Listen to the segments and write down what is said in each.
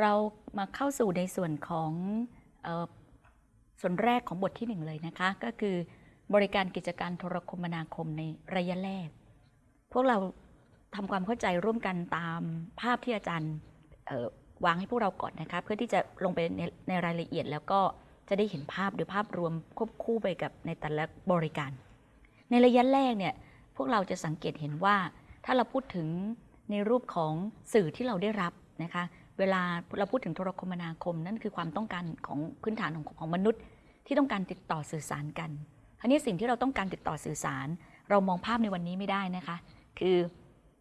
เรามาเข้าสู่ในส่วนของออส่วนแรกของบทที่หนึ่งเลยนะคะ ก็คือบริการกิจการโทรคมนาคมในระยะแรก พวกเราทำความเข้าใจร่วมกันตามภาพที่อาจารย์วางให้พวกเราก่อนนะคะ เพื่อที่จะลงไปในในรายละเอียดแล้วก็จะได้เห็นภาพโดยภาพรวมควบคู่ไปกับในแต่ละบริการ ในระยะแรกเนี่ยพวกเราจะสังเกตเห็นว่าถ้าเราพูดถึงในรูปของสื่อที่เราได้รับนะคะ เวลาเราพูดถึงโทรคมนาคมนั่นคือความต้องการของพื้นฐานของของมนุษย์ ที่ต้องการติดต่อสื่อสารกันอันนี้สิ่งที่เราต้องการติดต่อสื่อสาร เรามองภาพในวันนี้ไม่ได้นะคะ คือ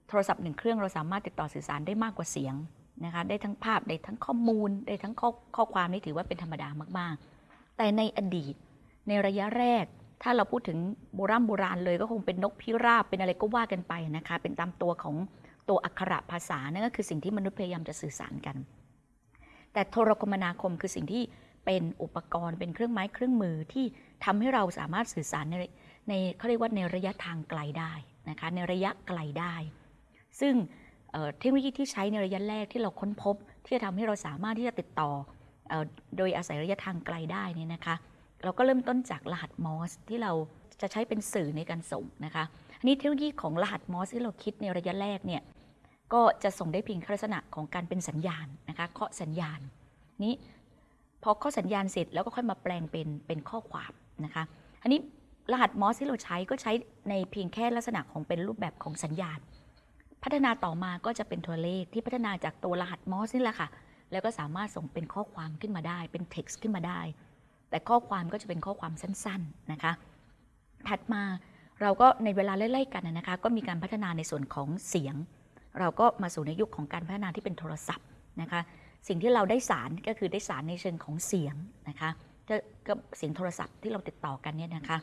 โทรศัพท์หนึ่งเครื่องเราสามารถติดต่อสื่อสารได้มากกว่าเสียงนะคะได้ทั้งภาพได้ทั้งข้อมูลได้ทั้งข้อข้อความนี่ถือว่าเป็นธรรมดามากๆ แต่ในอดีตในระยะแรก ถ้าเราพูดถึงโบราณโบราณเลยก็คงเป็นนกพิราบเป็นอะไรก็ว่ากันไปนะคะเป็นตามตัวของ ตัวอักขระภาษานั่นก็คือสิ่งที่มนุษย์พยายามจะสื่อสารกัน แต่โทรคมนาคมคือสิ่งที่เป็นอุปกรณ์เป็นเครื่องไม้เครื่องมือที่ทำให้เราสามารถสื่อสารในในเขาเรียกว่าในระยะทางไกลได้นะคะในระยะไกลได้ ซึ่งเทคโนโลยีที่ใช้ในระยะแรกที่เราค้นพบ ที่จะทำให้เราสามารถที่จะติดต่อโดยอาศัยระยะทางไกลได้นี่นะคะ เราก็เริ่มต้นจากรหัสมอสที่เราจะใช้เป็นสื่อในการส่งนะคะอันนี้เทคโนโลยีของรหัสมอสที่เราคิดในระยะแรกเนี่ย ก็จะส่งได้เพียงลักษณะของการเป็นสัญญาณนะคะเคาะสัญญาณนี้พอเคาะสัญญาณเสร็จแล้วก็ค่อยมาแปลงเป็นเป็นข้อความนะคะอันนี้รหัสมอสที่เราใช้ก็ใช้ในเพียงแค่ลักษณะของเป็นรูปแบบของสัญญาณ พัฒนาต่อมาก็จะเป็นตัวเลขที่พัฒนาจากตัวรหัสมอสนี่แหละค่ะ แล้วก็สามารถส่งเป็นข้อความขึ้นมาได้ เป็น text ขึ้นมาได้ แต่ข้อความก็จะเป็นข้อความสั้นๆนะคะ ถัดมาเราก็ในเวลาไล่ๆกันนะคะ ก็มีการพัฒนาในส่วนของเสียง เราก็มาสู่ในยุคของการพัฒนาที่เป็นโทรศัพท์นะคะ สิ่งที่เราได้สารก็คือได้สารในเชิงของเสียงนะคะก็เสียงโทรศัพท์ที่เราติดต่อกันเนี่ยนะคะ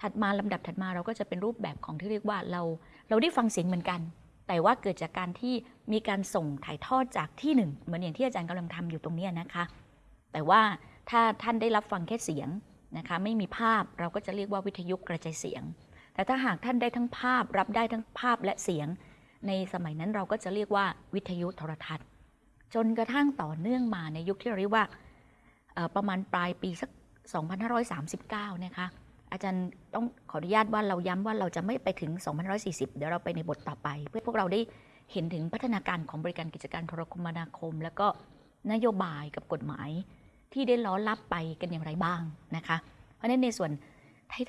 ถัดมาลำดับถัดมาเราก็จะเป็นรูปแบบของที่เรียกว่าเราเราได้ฟังเสียงเหมือนกัน แต่ว่าเกิดจากการที่มีการส่งถ่ายทอดจากที่หนึ่งเหมือนอย่างที่อาจารย์กำลังทำอยู่ตรงนี้นะคะ แต่ว่าถ้าท่านได้รับฟังแค่เสียงนะคะไม่มีภาพเราก็จะเรียกว่าวิทยุกระจายเสียง แต่ถ้าหากท่านได้ทั้งภาพรับได้ทั้งภาพและเสียง ในสมัยนั้นเราก็จะเรียกว่าวิทยุโทรทัศน์ จนกระทั่งต่อเนื่องมาในยุคที่เราเรียกว่าประมาณปลายปีสัก 2539 นะคะ อาจารย์ต้องขออนุญาตว่าเราย้ำว่าเราจะไม่ไปถึง 2540 เดี๋ยวเราไปในบทต่อไป เพื่อพวกเราได้เห็นถึงพัฒนาการของบริการกิจการโทรคมนาคม แล้วก็นโยบายกับกฎหมายที่ได้ล้อรับไปกันอย่างไรบ้างนะคะ เพราะฉะนั้นในส่วน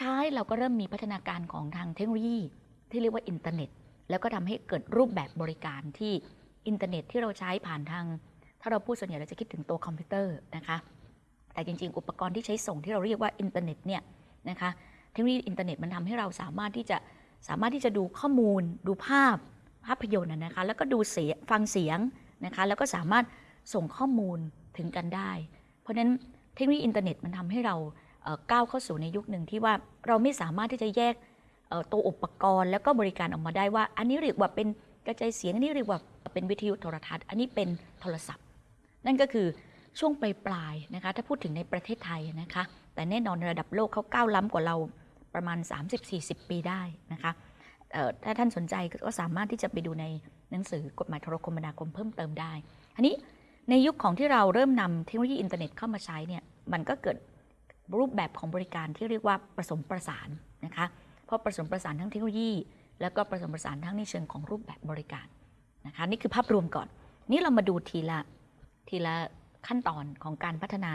ท้ายๆ เราก็เริ่มมีพัฒนาการของทางเทคโนโลยีที่เรียกว่าอินเทอร์เน็ต แล้วก็ทำให้เกิดรูปแบบบริการที่อินเทอร์เน็ตที่เราใช้ผ่านทาง ถ้าเราพูดส่วนใหญ่เราจะคิดถึงตัวคอมพิวเตอร์นะคะ แต่จริง ๆ อุปกรณ์ที่ใช้ส่งที่เราเรียกว่าอินเทอร์เน็ตเนี่ยนะคะเทคโนโลยีอินเทอร์เน็ตมันทำให้เราสามารถที่จะสามารถที่จะดูข้อมูล ดูภาพภาพยนตร์นะคะ แล้วก็ดูเสียงฟังเสียงนะคะ แล้วก็สามารถส่งข้อมูลถึงกันได้ เพราะฉะนั้นเทคโนโลยีอินเทอร์เน็ตมันทำให้เราก้าวเข้าสู่ในยุคหนึ่งที่ว่าเราไม่สามารถที่จะแยก ตัวอุปกรณ์แล้วก็บริการออกมาได้ว่า อันนี้เรียกว่าเป็นกระจายเสียงอันนี้เรียกว่าเป็นวิทยุโทรทัศน์ อันนี้เป็นโทรศัพท์ นั่นก็คือช่วงปลายปลายๆนะคะถ้าพูดถึงในประเทศไทยนะคะ แต่แน่นอนในระดับโลกเขาก้าวล้ำกว่าเราประมาณ 30-40 ปีได้นะคะถ้าท่านสนใจก็สามารถที่จะไปดูในหนังสือกฎหมายโทรคมนาคมเพิ่มเติมได้อันนี้ในยุคของที่เราเริ่มนำเทคโนโลยีอินเทอร์เน็ตเข้ามาใช้เนี่ยมันก็เกิดรูปแบบของบริการที่เรียกว่าผสมประสานนะคะ เพราะผสมประสานทั้งเทคโนโลยี แล้วก็ผสมประสานทั้งในเชิงของรูปแบบบริการนะคะนี่คือภาพรวมก่อน นี่เรามาดูทีละทีละขั้นตอนของการพัฒนา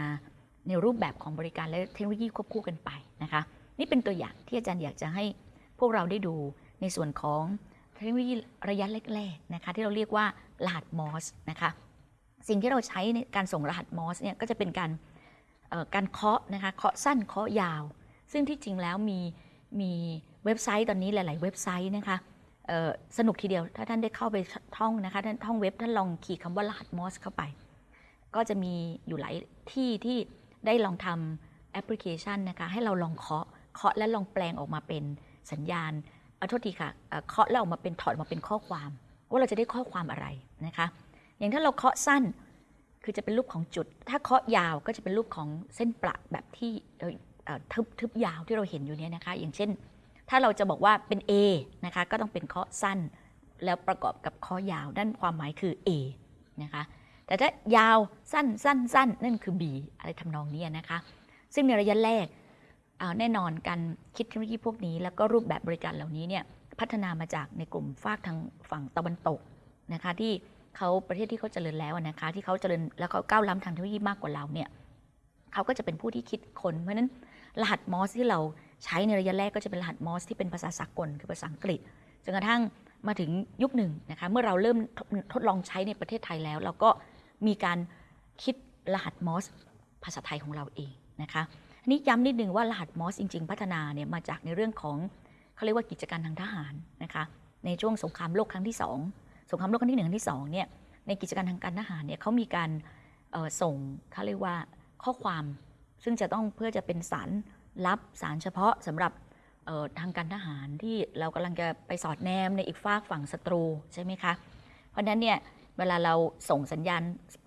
ในรูปแบบของบริการและเทคโนโลยีควบคู่กันไปนะคะนี่เป็นตัวอย่างที่อาจารย์อยากจะให้พวกเราได้ดูในส่วนของเทคโนโลยีระยะแรกๆนะคะที่เราเรียกว่ารหัสมอสนะคะสิ่งที่เราใช้ในการส่งรหัสมอสเนี่ยก็จะเป็นการเอ่อการเคาะนะคะเคาะสั้นเคาะยาว ซึ่งที่จริงแล้วมีมี เว็บไซต์ตอนนี้หลาย ๆ เว็บไซต์นะคะสนุกทีเดียวถ้าท่านได้เข้าไปท่องนะคะท่านท่องเว็บท่านลองขีดคำว่ารหัสมอสเข้าไป ก็จะมีอยู่หลายที่ที่ได้ลองทำแอปพลิเคชันนะคะให้เราลองเคาะเคาะและลองแปลงออกมาเป็นสัญญาณเอาโทษทีค่ะเคาะแล้วออกมาเป็นถอดมาเป็นข้อความ ว่าเราจะได้ข้อความอะไรนะคะ อย่างถ้าเราเคาะสั้นคือจะเป็นรูปของจุด ถ้าเคาะยาวก็จะเป็นรูปของเส้นประแบบที่ทึบทึบยาวที่เราเห็นอยู่เนี่ยนะคะ อย่างเช่น ถ้าเราจะบอกว่าเป็น A นะคะก็ต้องเป็นเคาะสั้น แล้วประกอบกับเคาะยาวนั่นความหมายคือ A นะคะแต่ถ้ายาวสั้นสั้นสั้นนั่นคือ B อะไรทำนองนี้นะคะ ซึ่งในระยะแรกเอาแน่นอนการคิดเทคโนโลยีพวกนี้ แล้วก็รูปแบบบริการเหล่านี้เนี่ยพัฒนามาจากในกลุ่มฝากทางฝั่งตะวันตกนะคะที่เขาประเทศที่เขาเจริญแล้วนะคะที่เขาเจริญแล้วเขาก้าวล้ำทางเทคโนโลยีมากกว่าเราเนี่ยเขาก็จะเป็นผู้ที่คิดคนเพราะฉะนั้นรหัสมอสที่เรา ใช้ในระยะแรกก็จะเป็นรหัสมอสที่เป็นภาษาสากลคือภาษาอังกฤษจนกระทั่งมาถึงยุคหนึ่งนะคะเมื่อเราเริ่มทดลองใช้ในประเทศไทยแล้ว เราก็มีการคิดรหัสมอสภาษาไทยของเราเองนะคะอันนี้ย้ำนิดนึงว่ารหัสมอสจริง ๆ พัฒนาเนี่ยมาจากในเรื่องของเขาเรียกว่ากิจการทางทหารนะคะในช่วงสงครามโลกครั้งที่สองสงครามโลกครั้งที่หนึ่งครั้งที่สองเนี่ยในกิจการทางการทหารเนี่ยเขามีการส่งเขาเรียกว่าข้อความซึ่งจะต้องเพื่อจะเป็นสาร ลับสารเฉพาะสำหรับออทางการทหารที่เรากำลังจะไปสอดแนมในอีกฝากฝั่งศัตรูใช่ไหมคะ เพราะฉะนั้นเนี่ยเวลาเราส่งสัญญาณ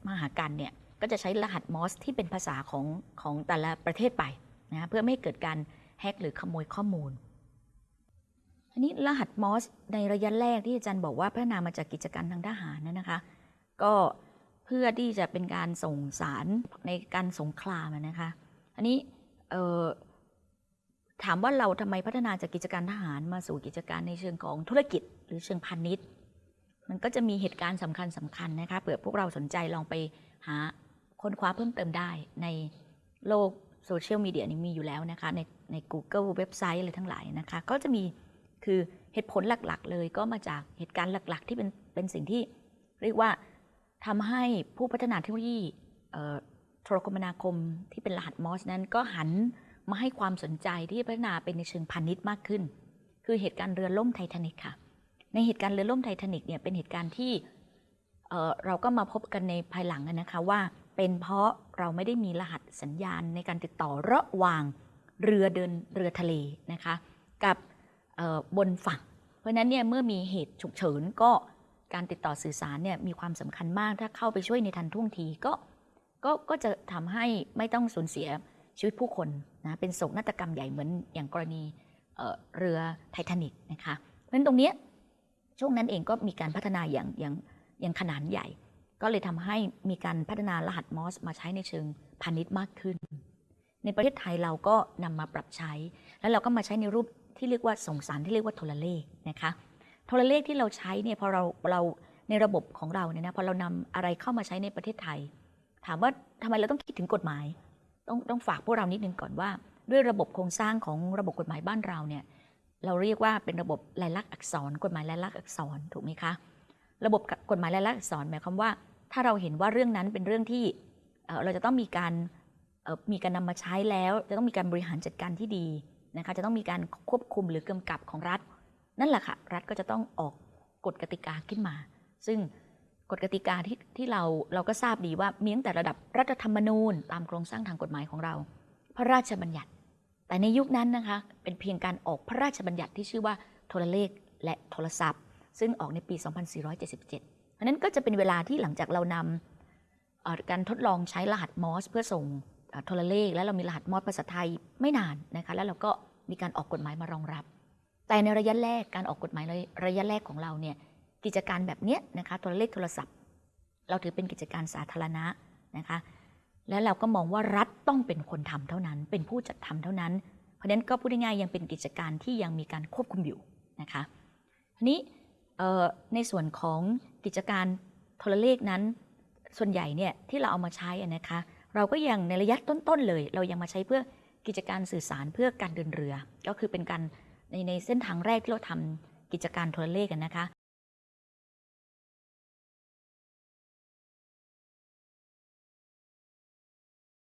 มาหากันเนี่ยก็จะใช้รหัสมอสที่เป็นภาษาของของแต่ละประเทศไปนะเพื่อไม่ให้เกิดการแฮกหรือขโมยข้อมูลอันนี้รหัสมอสในระยะแรกที่อาจารย์บอกว่าพัฒนามาจากกิจการทางทหารนะนะคะ ก็เพื่อที่จะเป็นการส่งสารในการสงครามนะคะ อันนี้เถามว่าเราทำไมพัฒนาจากกิจการทหารมาสู่กิจการในเชิงของธุรกิจ หรือเชิงพาณิชย์ มันก็จะมีเหตุการณ์สำคัญสำคัญนะคะเผื่อพวกเราสนใจลองไปหาค้นคว้าเพิ่มเติมได้ในโลกโซเชียลมีเดียนี่มีอยู่แล้วนะคะ ในใน Google เว็บไซต์อะไรทั้งหลายนะคะ ก็จะมีคือเหตุผลหลักๆ เลยก็มาจากเหตุการณ์หลัก ๆ ที่เป็นเป็นสิ่งที่เรียกว่าทำให้ผู้พัฒนาเทคโนโลยีโทรคมนาคมที่เป็นรหัสมอร์สนั้นก็หัน มาให้ความสนใจที่พัฒนาเป็นในเชิงพาณิชย์มากขึ้น คือเหตุการณ์เรือล่มไททานิกค่ะ ในเหตุการณ์เรือล่มไททานิกเนี่ยเป็นเหตุการณ์ที่เเราก็มาพบกันในภายหลังนะคะว่า เป็นเพราะเราไม่ได้มีรหัสสัญญาณในการติดต่อระหว่างเรือเดินเรือทะเลนะคะ กับบนฝั่ง เพราะฉะนั้นเนี่ยเมื่อมีเหตุฉุกเฉินก็การติดต่อสื่อสารเนี่ยมีความสำคัญมากถ้าเข้าไปช่วยในทันท่วงทีก็ก็ก็จะทำให้ไม่ต้องสูญเสีย ชีวิตผู้คนนะเป็นโศกนาฏกรรมใหญ่เหมือนอย่างกรณีเเรือไททานิกนะคะเพราะฉะนั้นตรงนี้ช่วงนั้นเองก็มีการพัฒนาอย่างอย่างอย่างขนาดใหญ่ ก็เลยทำให้มีการพัฒนารหัสมอสมาใช้ในเชิงพาณิชย์มากขึ้น ในประเทศไทยเราก็นำมาปรับใช้ แล้วเราก็มาใช้ในรูปที่เรียกว่าส่งสารที่เรียกว่าโทรเลขนะคะโทรเลขที่เราใช้เนี่ยพอเราเราในระบบของเราเนี่ยนะพอเรานำอะไรเข้ามาใช้ในประเทศไทย ถามว่าทำไมเราต้องคิดถึงกฎหมาย ต้องต้องฝากพวกเรานิดนึงก่อนว่า ด้วยระบบโครงสร้างของระบบกฎหมายบ้านเราเนี่ยเราเรียกว่าเป็นระบบลายลักษณ์อักษร กฎหมายลายลักษณ์อักษรถูกไหมคะ ระบบกฎหมายลายลักษณ์อักษรหมายความว่า ถ้าเราเห็นว่าเรื่องนั้นเป็นเรื่องที่เราจะต้องมีการมีการนำมาใช้แล้ว จะต้องมีการบริหารจัดการที่ดีนะคะจะต้องมีการควบคุมหรือกำกับของรัฐ นั่นแหละค่ะรัฐก็จะต้องออกกฎกติกาขึ้นมา ซึ่ง ฎกติกาที่ที่เราเราก็ทราบดีว่ามีตั้งแต่ระดับรัฐธรรมนูญ ตามโครงสร้างทางกฎหมายของเรา พระราชบัญญัติ แต่ในยุคนั้นนะคะเป็นเพียงการออกพระราชบัญญัติที่ชื่อว่าโทรเลขและโทรศัพท์ ซึ่งออกในปี 2477เพราะนั้นก็จะเป็นเวลาที่หลังจากเรานำการทดลองใช้รหัสมอสเพื่อส่งโทรเลข และเรามีรหัสมอสภาษาไทยไม่นานนะคะแล้วเราก็มีการออกกฎหมายมารองรับ แต่ในระยะแรกการออกกฎหมายในระยะแรกของเราเนี่ย กิจการแบบเนี้ยนะคะโทรเลขโทรศัพท์ เราถือเป็นกิจการสาธารณะนะคะและเราก็มองว่ารัฐต้องเป็นคนทำเท่านั้น เป็นผู้จัดทำเท่านั้น เพราะฉะนั้นก็พูดง่ายๆยังเป็นกิจการที่ยังมีการควบคุมอยู่นะคะทีนี้ในส่วนของกิจการโทรเลขนั้น ส่วนใหญ่เนี่ยที่เราเอามาใช้นะคะเราก็ยังในระยะต้นๆเลย เรายังมาใช้เพื่อกิจการสื่อสารเพื่อการเดินเรือ ก็คือเป็นการในในเส้นทางแรกที่เราทำกิจการโทรเลขกันนะคะ